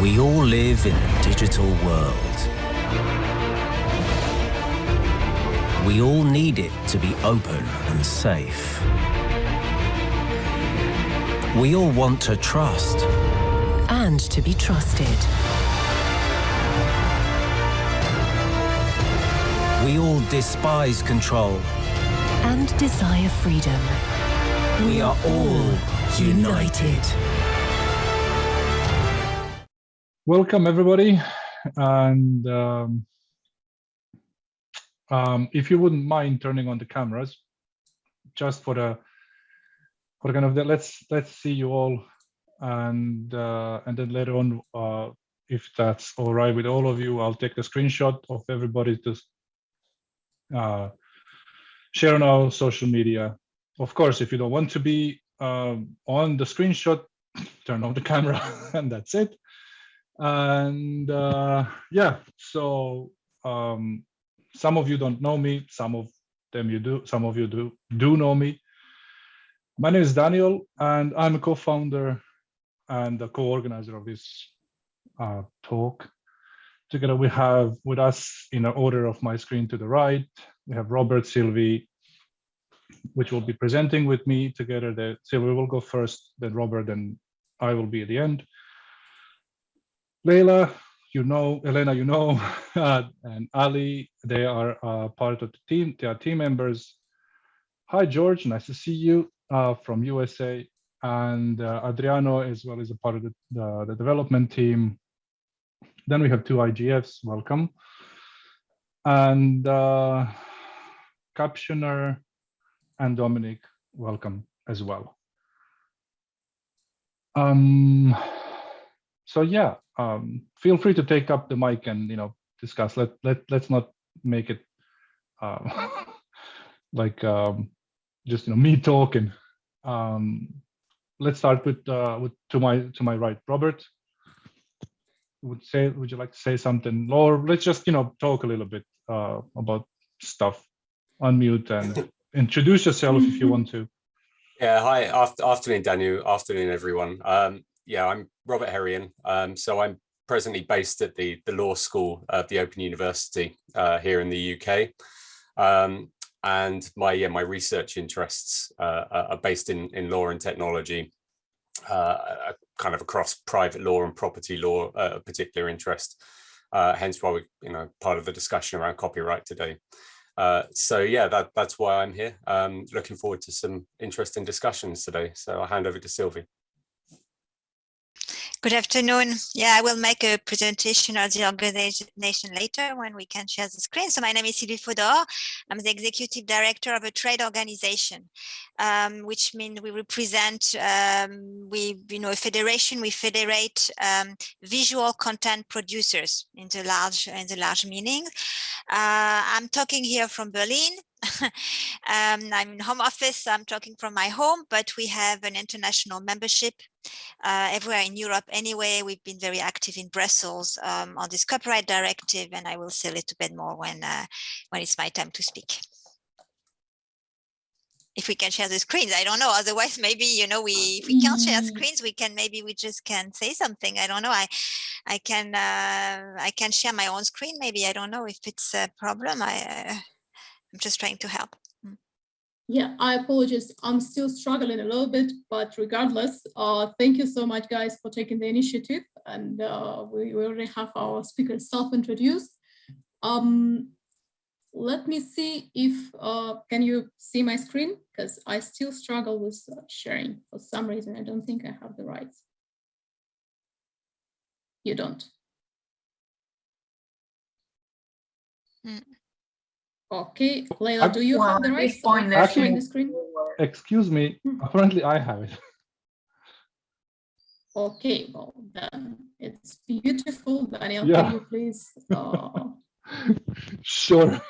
We all live in a digital world. We all need it to be open and safe. We all want to trust. And to be trusted. We all despise control. And desire freedom. We are all united. Welcome everybody, and um, um, if you wouldn't mind turning on the cameras, just for the for kind of the let's let's see you all, and uh, and then later on, uh, if that's all right with all of you, I'll take a screenshot of everybody to uh, share on our social media. Of course, if you don't want to be um, on the screenshot, turn on the camera, and that's it and uh, yeah so um, some of you don't know me some of them you do some of you do do know me. My name is daniel and i'm a co-founder and the co-organizer of this uh, talk. Together we have with us in the order of my screen to the right we have robert sylvie which will be presenting with me together. That sylvie will go first then robert then i will be at the end Leila, you know, Elena, you know, uh, and Ali, they are uh, part of the team. They are team members. Hi, George, nice to see you uh, from USA. And uh, Adriano as well as a part of the, the, the, development team. Then we have two IGFs, welcome. And uh, Captioner and Dominic, welcome as well. Um, so yeah, um, feel free to take up the mic and you know discuss. Let let let's not make it uh, like um, just you know me talking. Um, let's start with uh, with to my to my right, Robert. Would say would you like to say something, or let's just you know talk a little bit uh, about stuff. Unmute and introduce yourself if you want to. Yeah, hi, after, afternoon, Daniel. Afternoon, everyone. Um, yeah, I'm Robert Herian. Um, so I'm presently based at the, the law school of the Open University uh, here in the UK. Um, and my yeah, my research interests uh, are based in, in law and technology, uh, kind of across private law and property law, uh, a particular interest. Uh, hence why we, you know, part of the discussion around copyright today. Uh, so yeah, that, that's why I'm here. Um, looking forward to some interesting discussions today. So I'll hand over to Sylvie. Good afternoon. Yeah, I will make a presentation of the organization later when we can share the screen. So my name is Sylvie Fodor. I'm the executive director of a trade organization, um, which means we represent, um, we, you know, a federation, we federate um, visual content producers in the large, in the large meaning. Uh, I'm talking here from Berlin. um, I'm in home office, I'm talking from my home, but we have an international membership uh, everywhere in Europe anyway. We've been very active in Brussels um, on this copyright directive, and I will say a little bit more when, uh, when it's my time to speak. If we can share the screens, I don't know. Otherwise, maybe you know, we if we can't share mm. screens, we can maybe we just can say something. I don't know. I I can uh, I can share my own screen. Maybe I don't know if it's a problem. I uh, I'm just trying to help. Mm. Yeah, I apologize. I'm still struggling a little bit, but regardless, uh, thank you so much, guys, for taking the initiative. And uh, we, we already have our speakers self-introduced. Um, let me see if, uh, can you see my screen? Because I still struggle with uh, sharing for some reason. I don't think I have the rights. You don't. Mm. Okay, Leila, do you well, have the right point Actually, the screen? Excuse me, hmm. apparently I have it. Okay, well then it's beautiful. Daniel, yeah. can you please? Uh... sure.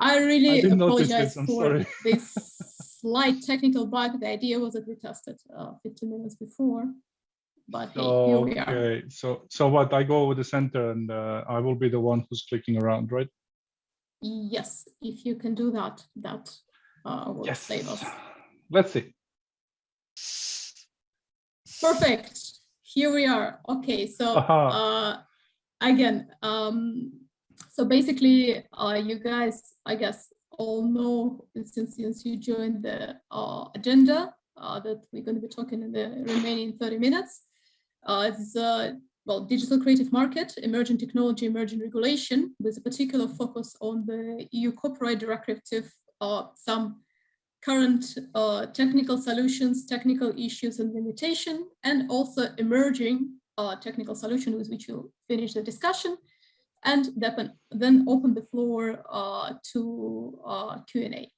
I really I apologize this. for sorry. this slight technical bug. The idea was that we tested uh, 15 minutes before, but hey, here we are. Okay, so so what? I go over the center and uh, I will be the one who's clicking around, right? Yes, if you can do that, that uh, will yes. save us. Let's see. Perfect. here we are. Okay, so uh, again, um, so basically, uh, you guys, I guess, all know since since you joined the uh, agenda uh, that we're going to be talking in the remaining 30 minutes. Uh, it's uh, well, digital creative market, emerging technology, emerging regulation, with a particular focus on the EU copyright directive, uh, some current uh, technical solutions, technical issues and limitation, and also emerging uh, technical solution with which we'll finish the discussion, and then, open the floor uh, to uh, Q&A.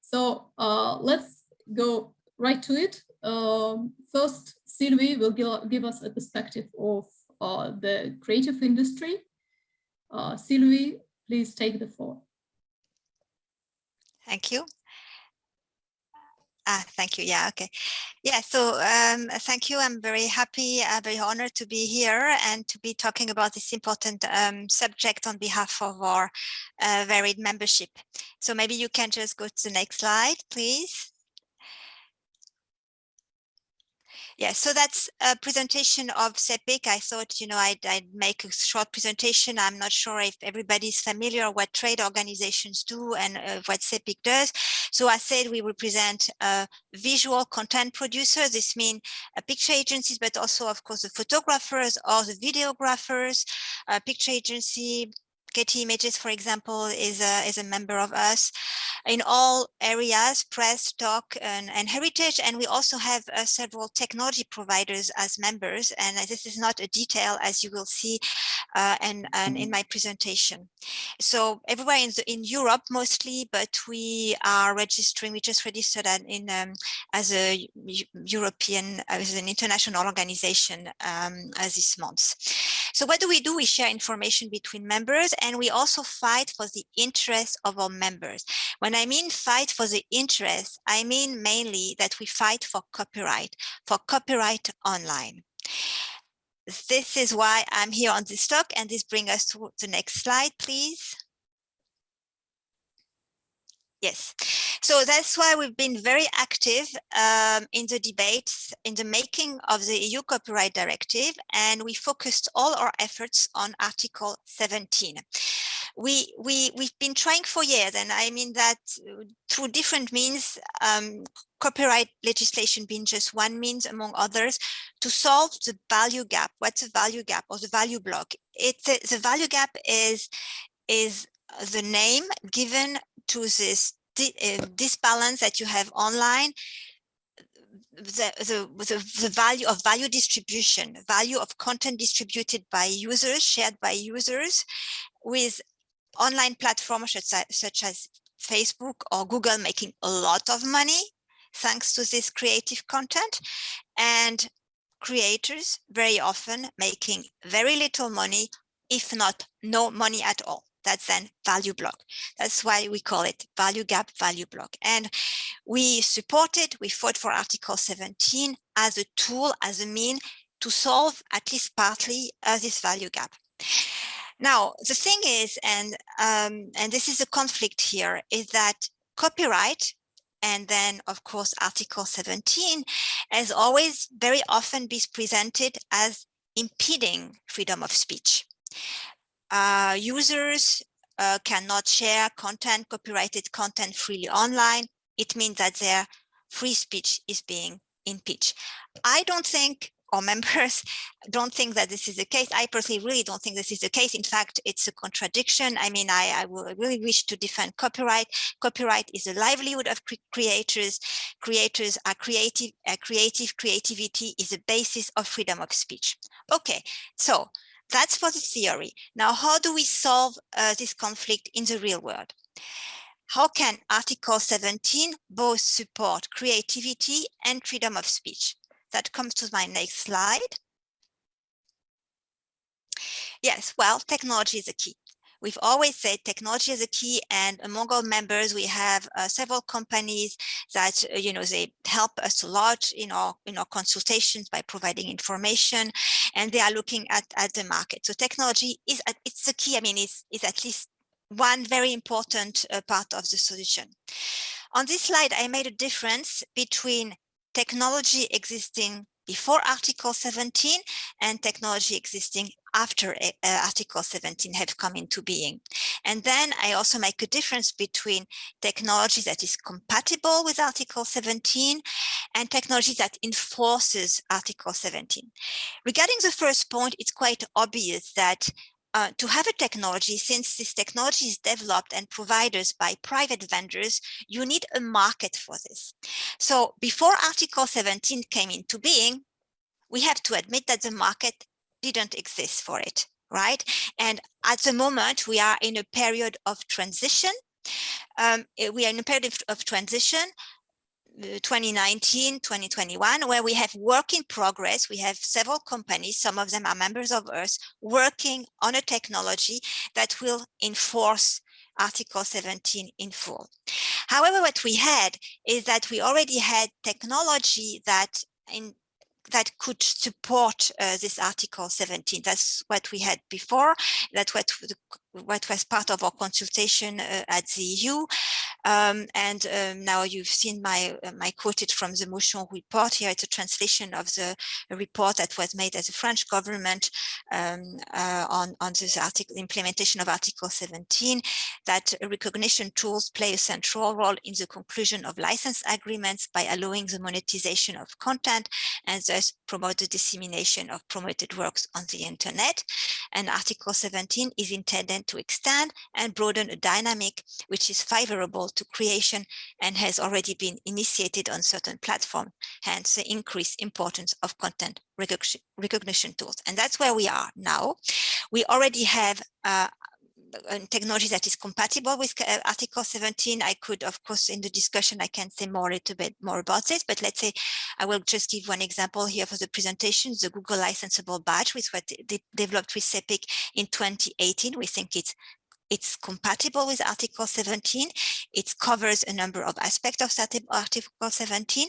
So uh, let's go right to it. Um, first, Sylvie will give us a perspective of uh, the creative industry. Sylvie, please take the floor. Thank you. Ah, thank you. Yeah, okay. Yeah, so um, thank you. I'm very happy, uh, very honored to be here and to be talking about this important um, subject on behalf of our uh, varied membership. So maybe you can just go to the next slide, please. Yeah, so that's a presentation of CEPIC. I thought, you know, I'd, I'd, make a short presentation. I'm not sure if everybody's familiar what trade organizations do and uh, what CEPIC does. So I said we represent visual content producers. This means uh, picture agencies, but also, of course, the photographers or the videographers, uh, picture agency, Getty Images, for example, is a, is a member of us in all areas, press, talk, and, and heritage. And we also have uh, several technology providers as members. And this is not a detail, as you will see uh, and, and in my presentation. So everywhere in, the, in Europe mostly, but we are registering, we just registered in um, as a European, as an international organization um, as this month. So what do we do? We share information between members and we also fight for the interests of our members. When I mean fight for the interests, I mean mainly that we fight for copyright, for copyright online. This is why I'm here on this talk and this brings us to the next slide, please. Yes, so that's why we've been very active um, in the debates in the making of the EU copyright directive, and we focused all our efforts on Article 17. We, we, we've been trying for years, and I mean that through different means, um, copyright legislation being just one means among others, to solve the value gap. What's the value gap or the value block? It's a, the value gap is, is the name given to this uh, this balance that you have online the, the, the, the, value of value distribution, value of content distributed by users, shared by users with online platforms such as, such as Facebook or Google making a lot of money thanks to this creative content and creators very often making very little money, if not no money at all that's then value block. That's why we call it value gap, value block. And we supported, we fought for Article 17 as a tool, as a mean to solve at least partly uh, this value gap. Now, the thing is, and, um, and this is a conflict here, is that copyright and then of course article 17 has always very often been presented as impeding freedom of speech uh, users uh, cannot share content, copyrighted content freely online. It means that their free speech is being impeached. I don't think or members don't think that this is the case. I personally really don't think this is the case. In fact, it's a contradiction. I mean, I, I really wish to defend copyright. Copyright is a livelihood of cre creators. Creators are creative. Uh, creative creativity is the basis of freedom of speech. Okay, so that's for the theory. Now, how do we solve uh, this conflict in the real world? How can Article 17 both support creativity and freedom of speech? That comes to my next slide. Yes, well, technology is a key. We've always said technology is a key and among our members, we have uh, several companies that, uh, you know, they help us a lot in our, in our consultations by providing information and they are looking at, at the market. So technology is, it's a key, I mean, it's, it's at least one very important uh, part of the solution. On this slide, I made a difference between technology existing before Article 17 and technology existing after uh, Article 17 have come into being. And then I also make a difference between technology that is compatible with Article 17 and technology that enforces Article 17. Regarding the first point, it's quite obvious that uh, to have a technology, since this technology is developed and provided by private vendors, you need a market for this. So before Article 17 came into being, we have to admit that the market didn't exist for it, right? And at the moment, we are in a period of transition. Um, eh, we are in a period of transition 2019, 2021, where we have work in progress. We have several companies, some of them are members of us, working on a technology that will enforce Article 17 in full. However, what we had is that we already had technology that in that could support uh, this Article 17. That's what we had before. That's what what was part of our consultation uh, at the EU. Um, and um, now you've seen my uh, my quoted from the motion report here. It's a translation of the report that was made as the French government um, uh, on, on this article, implementation of Article 17, that recognition tools play a central role in the conclusion of license agreements by allowing the monetization of content and thus promote the dissemination of promoted works on the internet. And Article 17 is intended to extend and broaden a dynamic which is favorable to creation and has already been initiated on certain platforms, hence the increased importance of content recognition tools. And that's where we are now. We already have uh, technology that is compatible with uh, Article 17. I could, of course, in the discussion, I can say more a little bit more about this, but let's say I will just give one example here for the presentation, the Google licensable badge, which was de developed with CEPIC in 2018. We think it's it's compatible with Article 17. It covers a number of aspects of Article 17.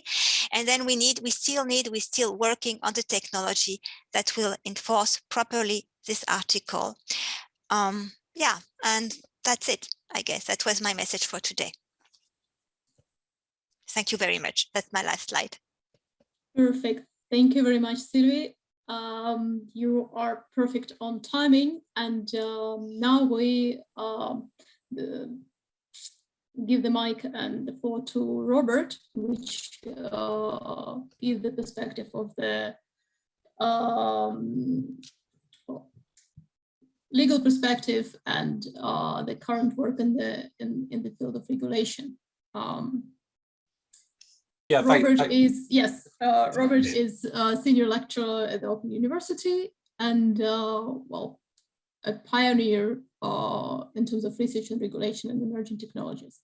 And then we need, we still need, we're still working on the technology that will enforce properly this article. Um, yeah, and that's it, I guess. That was my message for today. Thank you very much. That's my last slide. Perfect. Thank you very much, Sylvie. Um, you are perfect on timing. And um, now we um, give the mic and the floor to Robert, which uh, is the perspective of the um, legal perspective and uh, the current work in the in, in the field of regulation. Um, yeah, Robert thank, is yes, uh, Robert is a senior lecturer at the Open University and uh, well, a pioneer uh, in terms of research and regulation and emerging technologies.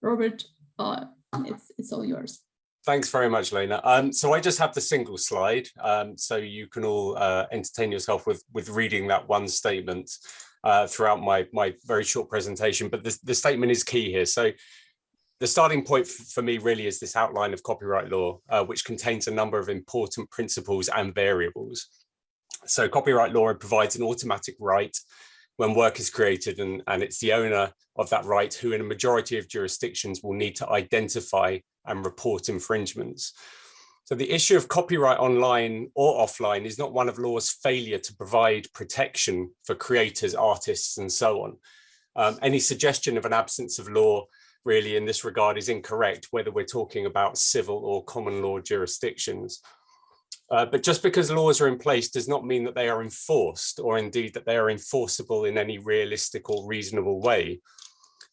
Robert, uh, it's it's all yours. Thanks very much, Lena. Um, so I just have the single slide, um, so you can all uh, entertain yourself with, with reading that one statement uh, throughout my, my very short presentation, but the, the statement is key here. So the starting point for me really is this outline of copyright law, uh, which contains a number of important principles and variables. So copyright law provides an automatic right when work is created and, and it's the owner of that right who in a majority of jurisdictions will need to identify and report infringements. So the issue of copyright online or offline is not one of law's failure to provide protection for creators, artists, and so on. Um, any suggestion of an absence of law really in this regard is incorrect, whether we're talking about civil or common law jurisdictions. Uh, but just because laws are in place does not mean that they are enforced or indeed that they are enforceable in any realistic or reasonable way.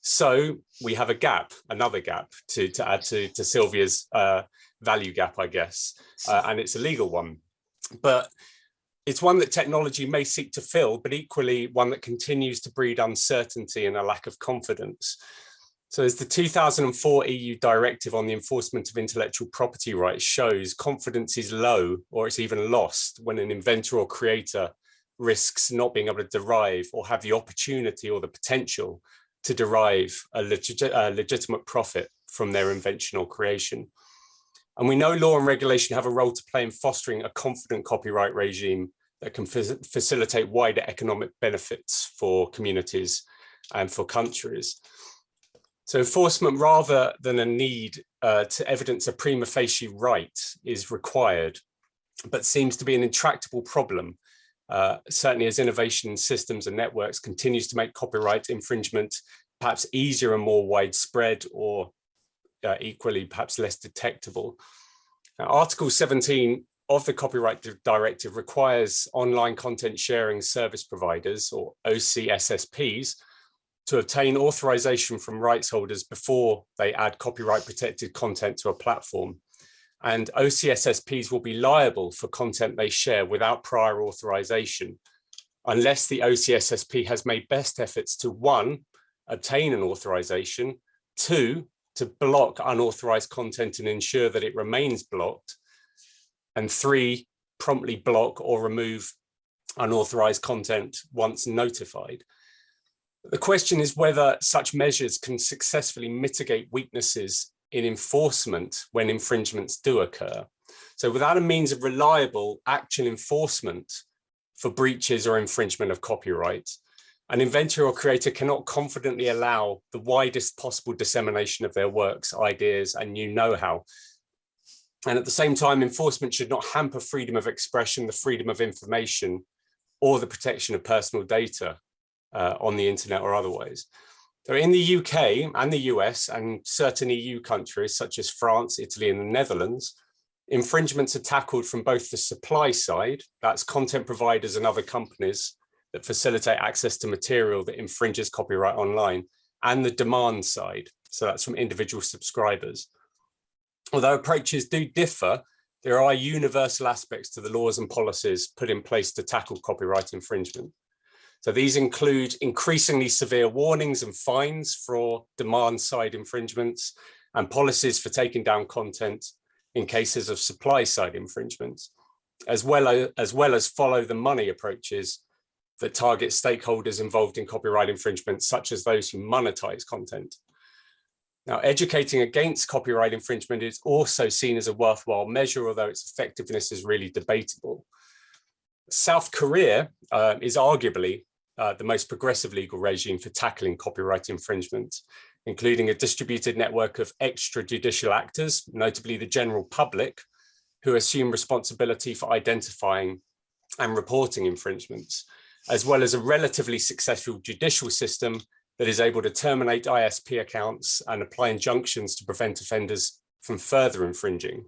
So we have a gap, another gap to, to add to, to Sylvia's uh, value gap, I guess, uh, and it's a legal one. But it's one that technology may seek to fill, but equally one that continues to breed uncertainty and a lack of confidence. So as the 2004 EU directive on the enforcement of intellectual property rights shows, confidence is low or it's even lost when an inventor or creator risks not being able to derive or have the opportunity or the potential to derive a, legit, a legitimate profit from their invention or creation. And we know law and regulation have a role to play in fostering a confident copyright regime that can facilitate wider economic benefits for communities and for countries. So enforcement rather than a need uh, to evidence a prima facie right is required. but seems to be an intractable problem. Uh, certainly as innovation in systems and networks continues to make copyright infringement perhaps easier and more widespread or uh, equally perhaps less detectable. Now, Article 17 of the Copyright Directive requires online content sharing service providers or OCSSPs to obtain authorization from rights holders before they add copyright protected content to a platform. And OCSSPs will be liable for content they share without prior authorization, unless the OCSSP has made best efforts to one, obtain an authorization, two, to block unauthorized content and ensure that it remains blocked, and three, promptly block or remove unauthorized content once notified. The question is whether such measures can successfully mitigate weaknesses in enforcement when infringements do occur. So without a means of reliable actual enforcement for breaches or infringement of copyright, an inventor or creator cannot confidently allow the widest possible dissemination of their works, ideas, and new know-how. And at the same time, enforcement should not hamper freedom of expression, the freedom of information, or the protection of personal data uh, on the internet or otherwise. So in the UK and the US and certain EU countries such as France, Italy, and the Netherlands, infringements are tackled from both the supply side, that's content providers and other companies, that facilitate access to material that infringes copyright online and the demand side. So that's from individual subscribers. Although approaches do differ, there are universal aspects to the laws and policies put in place to tackle copyright infringement. So these include increasingly severe warnings and fines for demand side infringements and policies for taking down content in cases of supply side infringements, as well as, as well as follow the money approaches that target stakeholders involved in copyright infringement, such as those who monetize content. Now, educating against copyright infringement is also seen as a worthwhile measure, although its effectiveness is really debatable. South Korea uh, is arguably uh, the most progressive legal regime for tackling copyright infringement, including a distributed network of extrajudicial actors, notably the general public, who assume responsibility for identifying and reporting infringements as well as a relatively successful judicial system that is able to terminate ISP accounts and apply injunctions to prevent offenders from further infringing.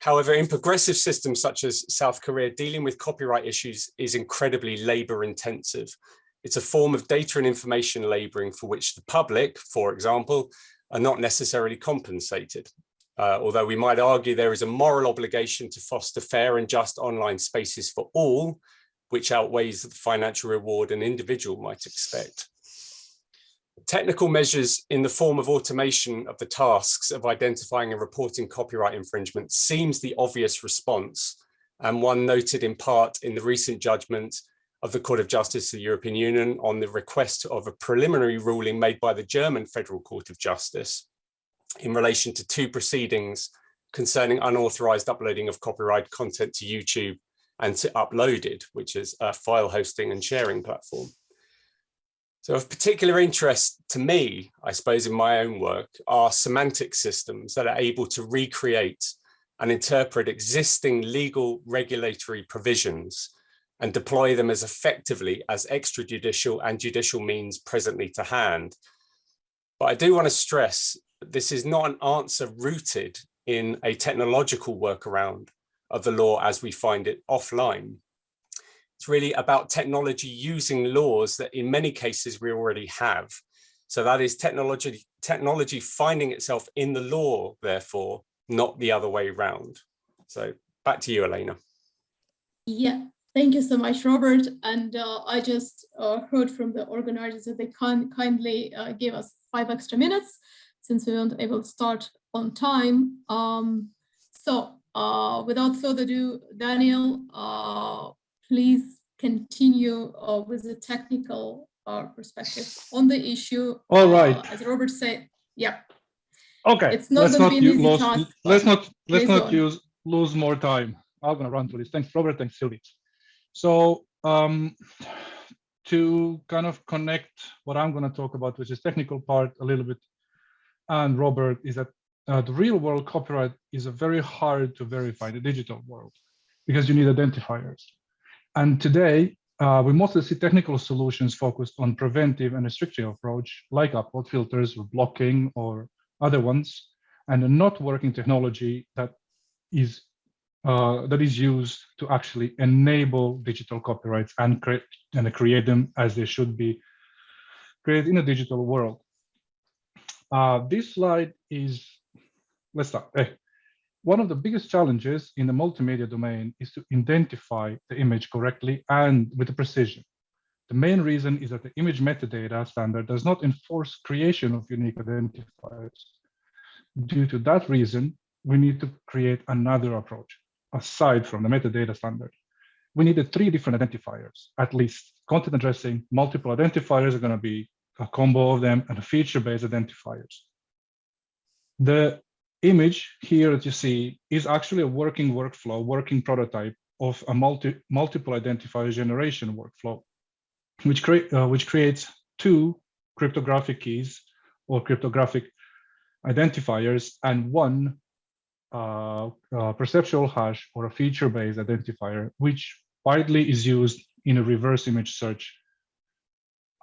However, in progressive systems such as South Korea, dealing with copyright issues is incredibly labor intensive. It's a form of data and information laboring for which the public, for example, are not necessarily compensated. Uh, although we might argue there is a moral obligation to foster fair and just online spaces for all, which outweighs the financial reward an individual might expect. Technical measures in the form of automation of the tasks of identifying and reporting copyright infringement seems the obvious response and one noted in part in the recent judgment of the Court of Justice of the European Union on the request of a preliminary ruling made by the German Federal Court of Justice in relation to two proceedings concerning unauthorized uploading of copyright content to YouTube and to Uploaded, which is a file hosting and sharing platform. So of particular interest to me, I suppose in my own work, are semantic systems that are able to recreate and interpret existing legal regulatory provisions and deploy them as effectively as extrajudicial and judicial means presently to hand. But I do want to stress this is not an answer rooted in a technological workaround of the law as we find it offline. It's really about technology using laws that in many cases we already have. So that is technology, technology finding itself in the law, therefore, not the other way around. So back to you, Elena. Yeah, thank you so much, Robert. And uh, I just uh, heard from the organizers that they can kindly uh, give us five extra minutes since we weren't able to start on time. Um, so uh, without further ado, Daniel, uh, please continue uh, with the technical uh, perspective on the issue. All right. Uh, as Robert said, yeah. Okay. It's not let's not be easy lose, task, let's not let's not on. use lose more time. I'm gonna run through this. Thanks, Robert. Thanks, Sylvie. So um, to kind of connect what I'm gonna talk about, which is technical part a little bit, and Robert is that uh, the real world copyright is a very hard to verify in the digital world because you need identifiers. And today, uh, we mostly see technical solutions focused on preventive and restrictive approach, like upload filters or blocking or other ones, and a not working technology that is uh, that is used to actually enable digital copyrights and create and create them as they should be created in a digital world. Uh, this slide is, let's start. Hey. One of the biggest challenges in the multimedia domain is to identify the image correctly and with the precision. The main reason is that the image metadata standard does not enforce creation of unique identifiers. Due to that reason, we need to create another approach aside from the metadata standard. We needed three different identifiers, at least content addressing, multiple identifiers are going to be a combo of them and feature-based identifiers. The image here that you see is actually a working workflow, working prototype of a multi, multiple identifier generation workflow, which, create, uh, which creates two cryptographic keys or cryptographic identifiers and one uh, uh, perceptual hash or a feature-based identifier, which widely is used in a reverse image search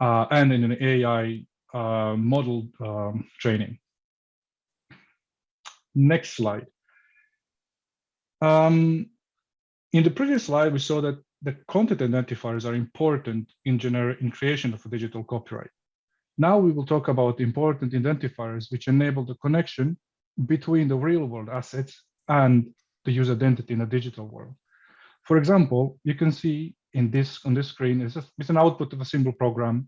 uh, and in an AI uh, model um, training. Next slide. Um, in the previous slide, we saw that the content identifiers are important in, in creation of a digital copyright. Now we will talk about important identifiers which enable the connection between the real world assets and the user identity in a digital world. For example, you can see in this on this screen is it's an output of a simple program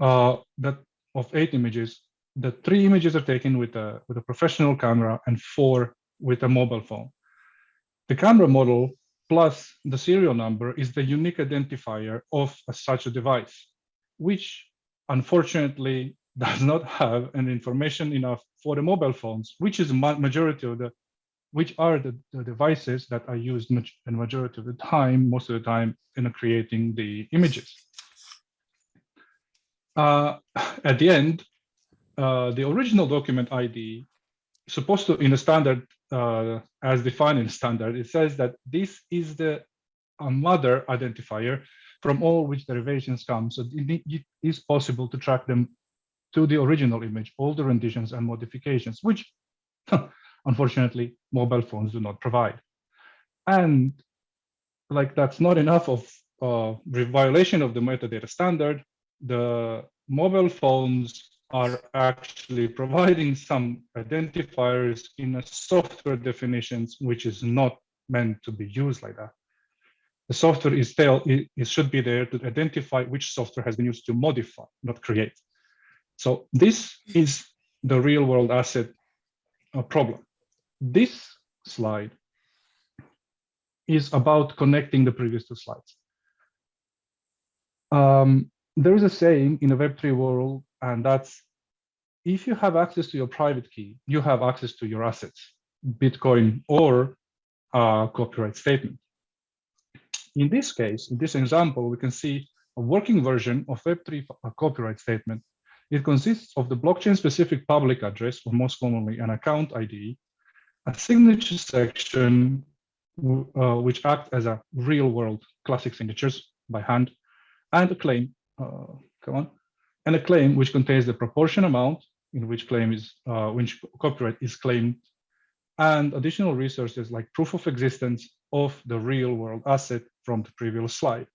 uh, that of eight images the three images are taken with a, with a professional camera and four with a mobile phone. The camera model plus the serial number is the unique identifier of a, such a device, which unfortunately does not have an information enough for the mobile phones, which is ma majority of the, which are the, the devices that are used in majority of the time, most of the time in creating the images. Uh, at the end, uh, the original document ID supposed to, in the standard, uh, as defined in standard, it says that this is the mother identifier from all which derivations come. So it, it is possible to track them to the original image, all the renditions and modifications, which unfortunately mobile phones do not provide. And like that's not enough of uh, violation of the metadata standard, the mobile phones are actually providing some identifiers in a software definitions, which is not meant to be used like that. The software is still, it, it should be there to identify which software has been used to modify, not create. So this is the real world asset uh, problem. This slide is about connecting the previous two slides. Um, there is a saying in the Web3 world and that's if you have access to your private key, you have access to your assets, Bitcoin or a copyright statement. In this case, in this example, we can see a working version of Web3 copyright statement. It consists of the blockchain-specific public address, or most commonly an account ID, a signature section, uh, which act as a real-world classic signatures by hand, and a claim, uh, come on, and a claim which contains the proportion amount in which claim is uh, which copyright is claimed and additional resources like proof of existence of the real world asset from the previous slide.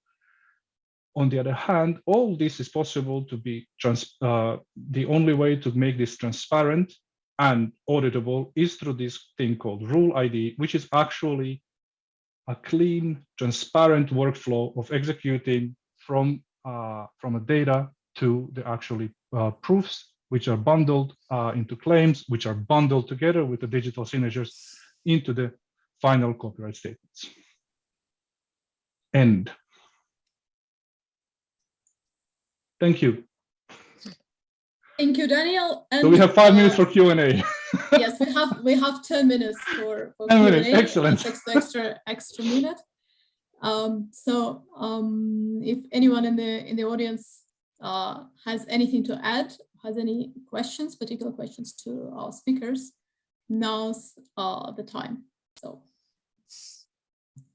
On the other hand, all this is possible to be trans uh, the only way to make this transparent and auditable is through this thing called rule ID, which is actually a clean, transparent workflow of executing from from a data to the actually uh, proofs, which are bundled uh, into claims, which are bundled together with the digital signatures into the final copyright statements. End. Thank you. Thank you, Daniel. And, so we have five uh, minutes for Q&A. yes, we have we have 10 minutes for, for 10 minutes, excellent. Extra, extra, extra minute. Um, so um, if anyone in the in the audience uh, has anything to add, has any questions, particular questions to our speakers, now's uh, the time. So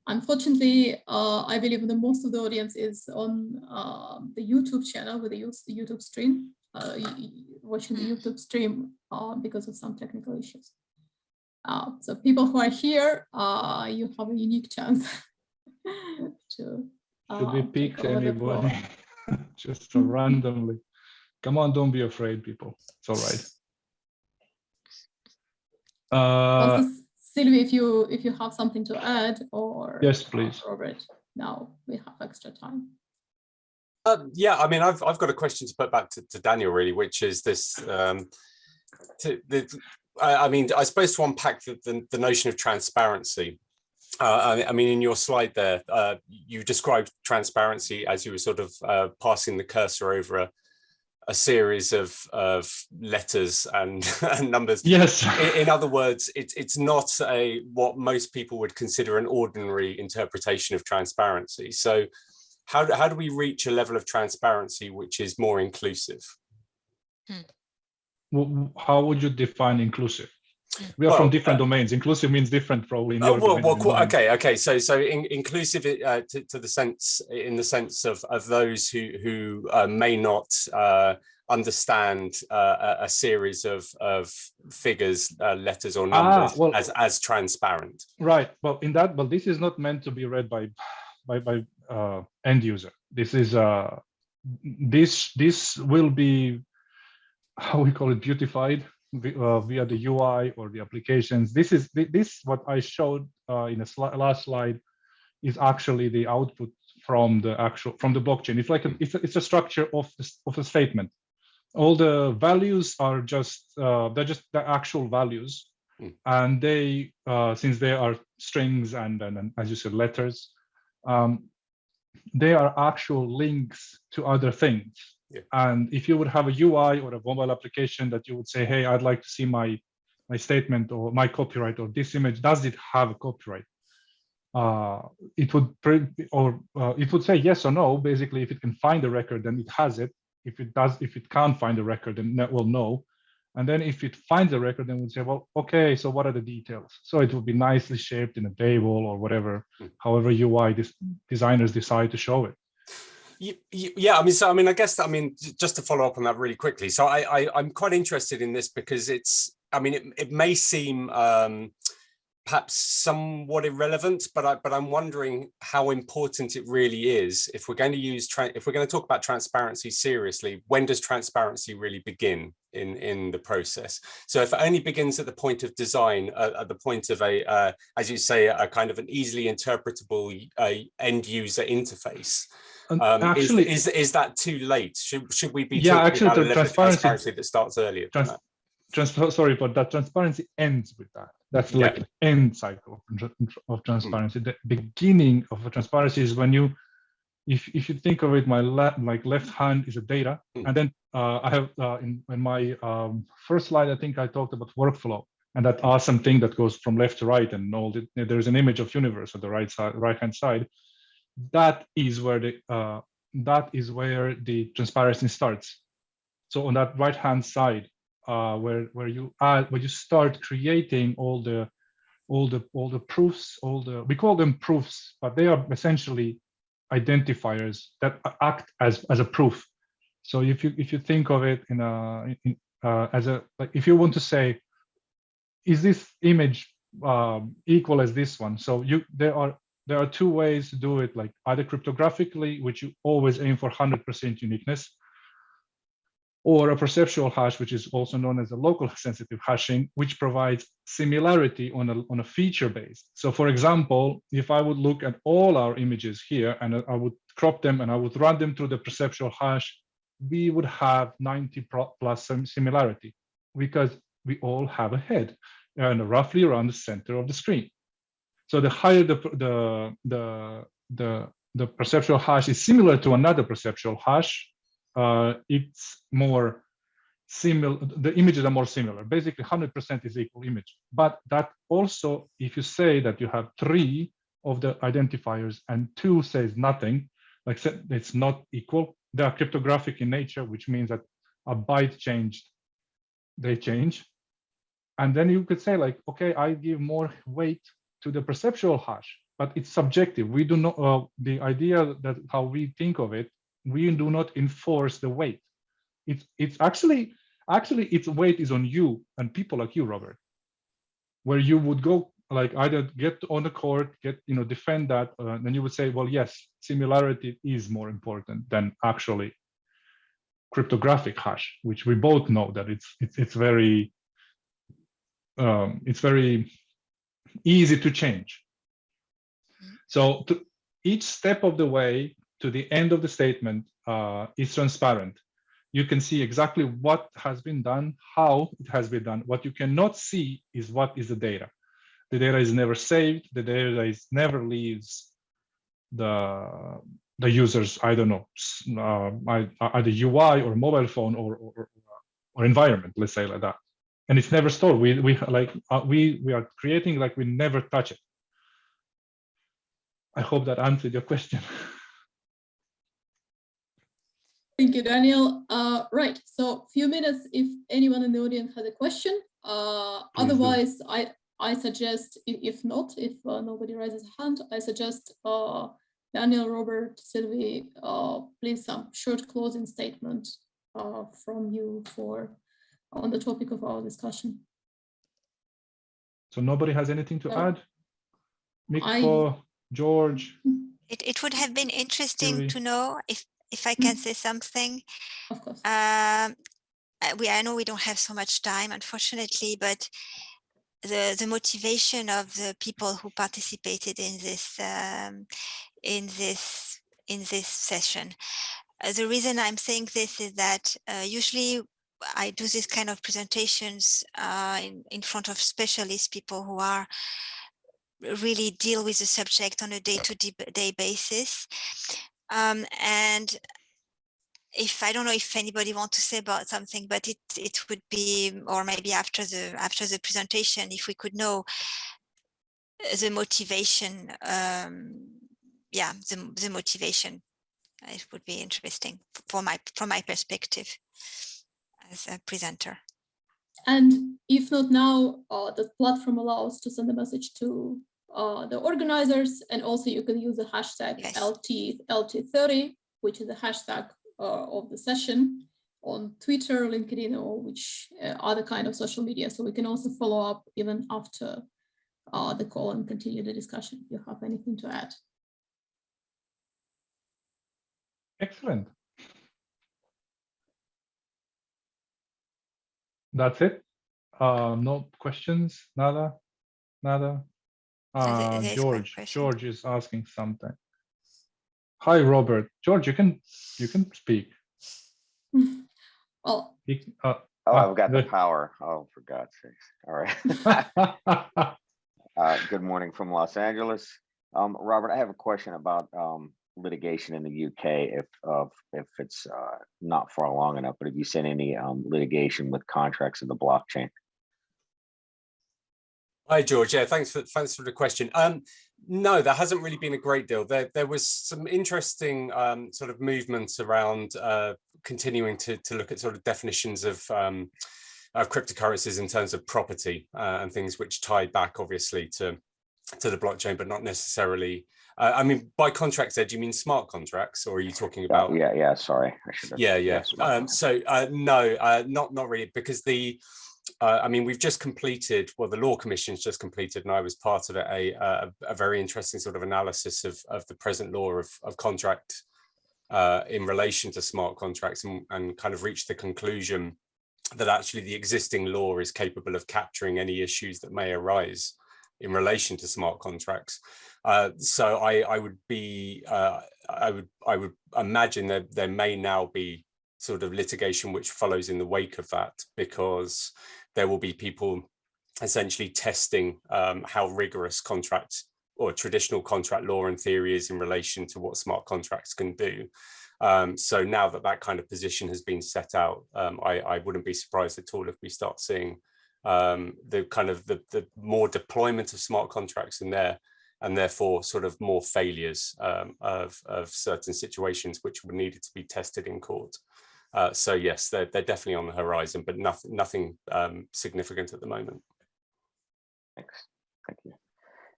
unfortunately, uh, I believe the most of the audience is on uh, the YouTube channel with the YouTube stream, uh, watching the YouTube stream uh, because of some technical issues. Uh, so people who are here, uh, you have a unique chance to. Should we uh, pick take over the floor. anybody? Just randomly. Come on, don't be afraid, people. It's all right. Uh, Also, Sylvie, if you if you have something to add or yes, please. Robert, now we have extra time. Um, yeah, I mean, I've I've got a question to put back to, to Daniel really, which is this. Um, to the, I, I mean, I suppose to unpack the, the, the notion of transparency. Uh, I, I mean, in your slide there, uh, you described transparency as you were sort of uh, passing the cursor over a, a series of of letters and, and numbers. Yes. In, in other words, it's it's not a what most people would consider an ordinary interpretation of transparency. So, how do, how do we reach a level of transparency which is more inclusive? W- How would you define inclusive? We are Well, from different uh, domains. Inclusive means different, probably. in your well, well, and cool. mine. okay, okay. So, so in, inclusive uh, to, to the sense, in the sense of of those who who uh, may not uh, understand uh, a, series of of figures, uh, letters, or Ah, numbers well- as as transparent. Right. Well, in that, but this is not meant to be read by by by uh, end user. This is uh this this will be how we call it beautified uh, via the UI or the applications. This is this what I showed uh, in the sli- last slide is actually the output from the actual from the blockchain. It's like a, it's a, it's a structure of of a statement. All the values are just uh, they're just the actual values and they uh, since they are strings and, and, and as you said letters um, they are actual links to other things Yeah. and if you would have a ui or a mobile application that you would say hey i'd like to see my my statement or my copyright or this image does it have a copyright uh, it would pre- or uh, it would say yes or no basically if it can find the record then it has it if it does if it can't find the record then that will no and then if it finds a record, then we'd say, well, okay, so what are the details? So it will be nicely shaped in a table or whatever, Hmm. however UI this designers decide to show it. Yeah, I mean, so I mean, I guess I mean, just to follow up on that really quickly. So I, I I'm quite interested in this because it's, I mean, it, it may seem um, perhaps somewhat irrelevant, but I but I'm wondering how important it really is if we're going to use if we're going to talk about transparency seriously. When does transparency really begin in in the process? So if it only begins at the point of design, uh, at the point of a, uh, as you say, a kind of an easily interpretable uh, end user interface. Um, actually, is, is is that too late? Should should we be Yeah, talking actually, about the transparency- transparency that starts earlier? trans- trans- sorry, but that transparency ends with that. That's Yeah. like the end cycle of, tran- of transparency. The beginning of a transparency is when you, if, if you think of it, my left, like left hand is a data, Mm. and then uh, I have uh, in, in my um, first slide, I think I talked about workflow and that awesome thing that goes from left to right and all the, there's an image of universe at the right side, right hand side. That is where the uh, that is where the transparency starts. So on that right hand side, uh, where where you add where you start creating all the all the all the proofs, all the we call them proofs, but they are essentially identifiers that act as as a proof. So if you if you think of it in a in, uh, as a like if you want to say, is this image um, equal as this one? So you there are there are two ways to do it, like either cryptographically, which you always aim for 100% uniqueness, or a perceptual hash, which is also known as a local sensitive hashing, which provides similarity on a, on a feature base. So for example, if I would look at all our images here and I would crop them and I would run them through the perceptual hash, we would have 90 plus some similarity because we all have a head and roughly around the center of the screen. So the higher the, the, the, the, the perceptual hash is similar to another perceptual hash, uh, it's more similar, the images are more similar. Basically 100% is equal image. But that also, if you say that you have three of the identifiers and two says nothing, like it's not equal, they are cryptographic in nature, which means that a byte changed, they change. and then you could say like, okay, I give more weight to the perceptual hash, but it's subjective. We do not, uh, the idea that how we think of it, we do not enforce the weight. It's, it's actually, actually its weight is on you and people like you, Robert, where you would go like either get on the court, get, you know, defend that, uh, then you would say, well, yes, similarity is more important than actually cryptographic hash, which we both know that it's, it's, it's very, um, it's very easy to change. So to each step of the way to the end of the statement uh, is transparent. You can see exactly what has been done, how it has been done. What you cannot see is what is the data. The data is never saved. The data is never leaves the the users. I don't know, uh, either UI or mobile phone or, or or environment. Let's say like that and it's never stored. We we like uh, we we are creating like we never touch it. I hope that answered your question. Thank you, Daniel. Uh, right, so few minutes if anyone in the audience has a question. Uh, otherwise. I I suggest if not, if uh, nobody raises a hand, I suggest uh, Daniel, Robert, Sylvie, uh, please some short closing statement uh, from you for on the topic of our discussion. So nobody has anything to add? Mikko, I, George? It, it would have been interesting to know if, if I can mm-hmm. say something. Of course. Um, we, I know we don't have so much time, unfortunately, but the, the motivation of the people who participated in this um, in this in this session. Uh, the reason I'm saying this is that uh, usually I do this kind of presentations uh, in, in front of specialists, people who are really deal with the subject on a day-to-day -day basis. Um, and if I don't know if anybody wants to say about something, but it it would be, or maybe after the after the presentation, if we could know the motivation, um, yeah, the the motivation, it would be interesting for my from my perspective as a presenter. And if not now, uh, the platform allows to send a message to uh, the organizers, and also you can use the hashtag yes. LT, LT30, which is the hashtag uh, of the session on Twitter, LinkedIn, or which uh, other kind of social media. So we can also follow up even after uh, the call and continue the discussion if you have anything to add. Excellent. That's it. Uh, no questions. Nada. Nada. Uh, George. George is asking something. Hi, Robert. George, you can you can speak. Oh. uh, oh, I've got the power. Oh, for God's sakes. All right. uh, good morning from Los Angeles. Um, Robert, I have a question about um, litigation in the UK if of if it's uh, not far long enough. But have you seen any um, litigation with contracts in the blockchain? Hi, George. Yeah, thanks for thanks for the question. Um, no, there hasn't really been a great deal. There there was some interesting um, sort of movements around uh, continuing to to look at sort of definitions of um, of cryptocurrencies in terms of property uh, and things which tie back obviously to to the blockchain, but not necessarily uh, I mean, by contracts, there, do you mean smart contracts, or are you talking about? yeah, yeah. Sorry, yeah, yeah. Um, so uh, no, uh, not not really, because the. Uh, I mean, we've just completed, well, the Law Commission's just completed, and I was part of it, a, a, a very interesting sort of analysis of, of the present law of, of contract uh, in relation to smart contracts and, and kind of reached the conclusion that actually the existing law is capable of capturing any issues that may arise in relation to smart contracts. Uh, so I, I would be, uh, I would, I would imagine that there may now be sort of litigation which follows in the wake of that, because there will be people essentially testing um, how rigorous contract or traditional contract law and theory is in relation to what smart contracts can do. Um, so now that that kind of position has been set out, um, I, I, wouldn't be surprised at all if we start seeing um, the kind of the, the more deployment of smart contracts in there and therefore sort of more failures um, of, of certain situations which were needed to be tested in court. Uh, so yes, they're, they're definitely on the horizon, but nothing, nothing um, significant at the moment. Thanks. Thank you.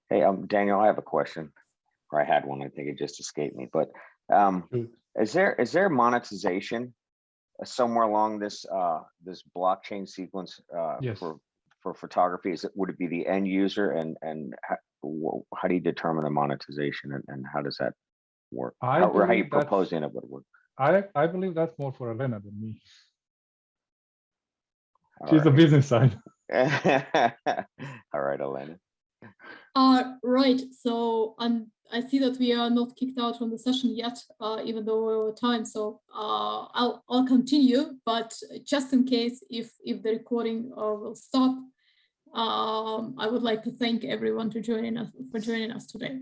Hey, um, Daniel, I have a question. Or I had one, I think it just escaped me, but um, Shoot. is there, is there monetization uh, somewhere along this, uh, this blockchain sequence uh, Yes. for, for photography? Is it, would it be the end user and, and how, how do you determine the monetization and, and how does that work? I How- Or how you proposing it would work? I, I believe that's more for Elena than me. All She's the business side. All right, Elena. Uh, right, so um, I see that we are not kicked out from the session yet, uh, even though we're over time, so uh, I'll, I'll continue, but just in case if, if the recording uh, will stop, um, I would like to thank everyone to joining us, for joining us today.